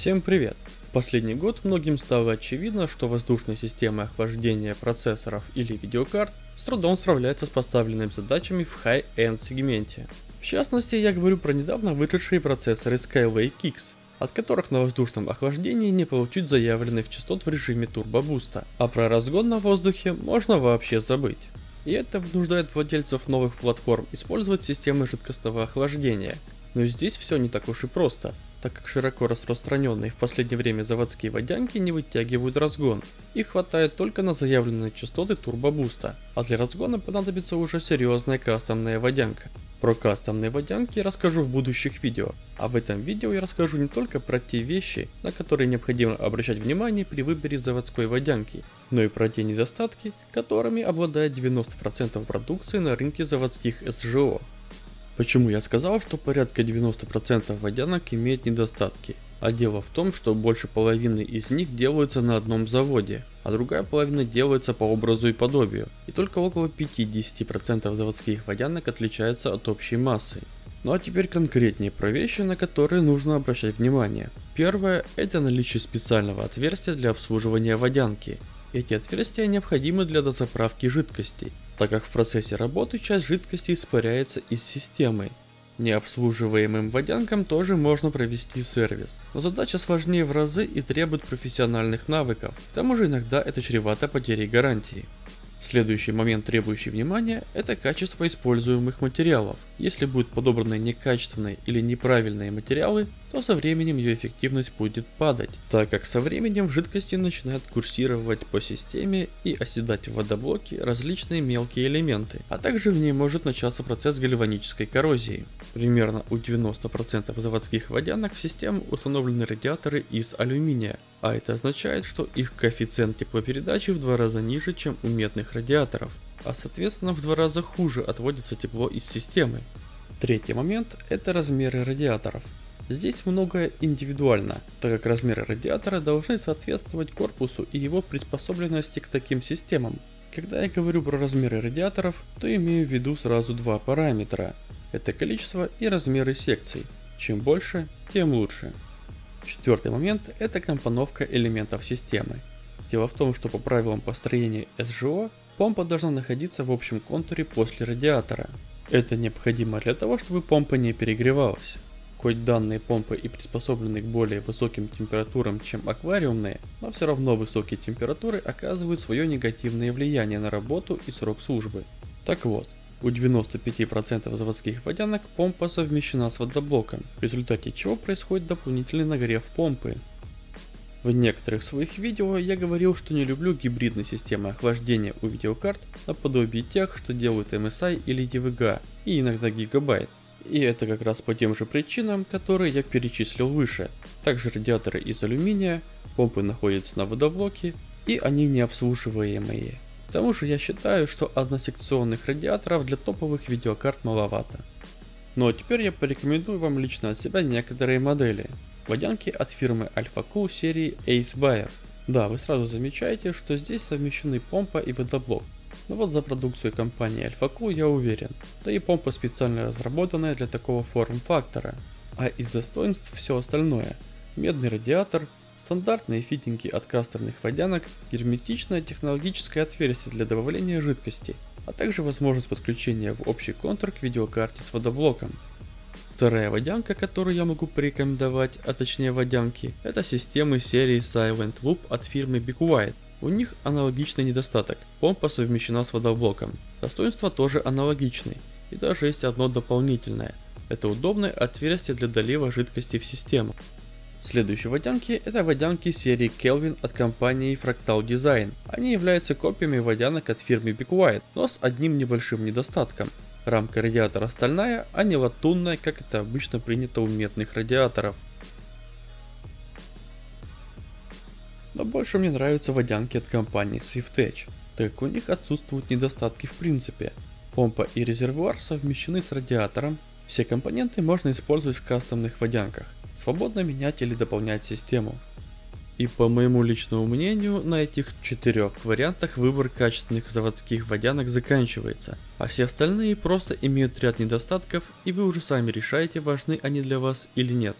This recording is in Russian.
Всем привет! В последний год многим стало очевидно, что воздушные системы охлаждения процессоров или видеокарт с трудом справляются с поставленными задачами в high-end сегменте. В частности, я говорю про недавно вышедшие процессоры Skylake X, от которых на воздушном охлаждении не получить заявленных частот в режиме турбобуста, а про разгон на воздухе можно вообще забыть. И это вынуждает владельцев новых платформ использовать системы жидкостного охлаждения. Но здесь все не так уж и просто, так как широко распространенные в последнее время заводские водянки не вытягивают разгон. Их хватает только на заявленные частоты турбобуста, а для разгона понадобится уже серьезная кастомная водянка. Про кастомные водянки я расскажу в будущих видео, а в этом видео я расскажу не только про те вещи, на которые необходимо обращать внимание при выборе заводской водянки, но и про те недостатки, которыми обладает 90% продукции на рынке заводских СЖО. Почему я сказал, что порядка 90% водянок имеет недостатки? А дело в том, что больше половины из них делаются на одном заводе, а другая половина делается по образу и подобию, и только около 50% заводских водянок отличаются от общей массы. Ну а теперь конкретнее про вещи, на которые нужно обращать внимание. Первое – это наличие специального отверстия для обслуживания водянки. Эти отверстия необходимы для дозаправки жидкостей, так как в процессе работы часть жидкости испаряется из системы, Необслуживаемым водянкам тоже можно провести сервис, но задача сложнее в разы и требует профессиональных навыков, к тому же иногда это чревато потерей гарантии. Следующий момент, требующий внимания, это качество используемых материалов. Если будут подобраны некачественные или неправильные материалы, то со временем ее эффективность будет падать, так как со временем в жидкости начинают курсировать по системе и оседать в водоблоке различные мелкие элементы, а также в ней может начаться процесс гальванической коррозии. Примерно у 90% заводских водянок в систему установлены радиаторы из алюминия, а это означает, что их коэффициент теплопередачи в два раза ниже, чем у медных радиаторов, а соответственно в два раза хуже отводится тепло из системы. Третий момент – это размеры радиаторов. Здесь многое индивидуально, так как размеры радиатора должны соответствовать корпусу и его приспособленности к таким системам. Когда я говорю про размеры радиаторов, то имею в виду сразу два параметра. Это количество и размеры секций. Чем больше, тем лучше. Четвертый момент – это компоновка элементов системы. Дело в том, что по правилам построения СЖО, помпа должна находиться в общем контуре после радиатора. Это необходимо для того, чтобы помпа не перегревалась. Хоть данные помпы и приспособлены к более высоким температурам, чем аквариумные, но все равно высокие температуры оказывают свое негативное влияние на работу и срок службы. Так вот, у 95% заводских водянок помпа совмещена с водоблоком, в результате чего происходит дополнительный нагрев помпы. В некоторых своих видео я говорил, что не люблю гибридные системы охлаждения у видеокарт наподобие тех, что делают MSI или EVGA и иногда Gigabyte. И это как раз по тем же причинам, которые я перечислил выше. Также радиаторы из алюминия, помпы находятся на водоблоке и они необслуживаемые. К тому же я считаю, что односекционных радиаторов для топовых видеокарт маловато. Ну а теперь я порекомендую вам лично от себя некоторые модели. Водянки от фирмы AlphaCool серии Ace Buyer. Да, вы сразу замечаете, что здесь совмещены помпа и водоблок. Но вот за продукцию компании AlphaCool я уверен. Да и помпа специально разработанная для такого форм-фактора. А из достоинств все остальное. Медный радиатор, Стандартные фитинги от кастерных водянок, герметичное технологическое отверстие для добавления жидкости, а также возможность подключения в общий контур к видеокарте с водоблоком. Вторая водянка, которую я могу порекомендовать, а точнее водянки, это системы серии Silent Loop от фирмы Big White. У них аналогичный недостаток, помпа совмещена с водоблоком. Достоинства тоже аналогичны, и даже есть одно дополнительное. Это удобное отверстие для долива жидкости в систему. Следующие водянки это водянки серии Kelvin от компании Fractal Design. Они являются копиями водянок от фирмы Big White, но с одним небольшим недостатком. Рамка радиатора стальная, а не латунная, как это обычно принято у медных радиаторов. Но больше мне нравятся водянки от компании SwiftEdge, так как у них отсутствуют недостатки в принципе. Помпа и резервуар совмещены с радиатором, все компоненты можно использовать в кастомных водянках свободно менять или дополнять систему. И по моему личному мнению, на этих четырех вариантах выбор качественных заводских водянок заканчивается, а все остальные просто имеют ряд недостатков и вы уже сами решаете, важны они для вас или нет.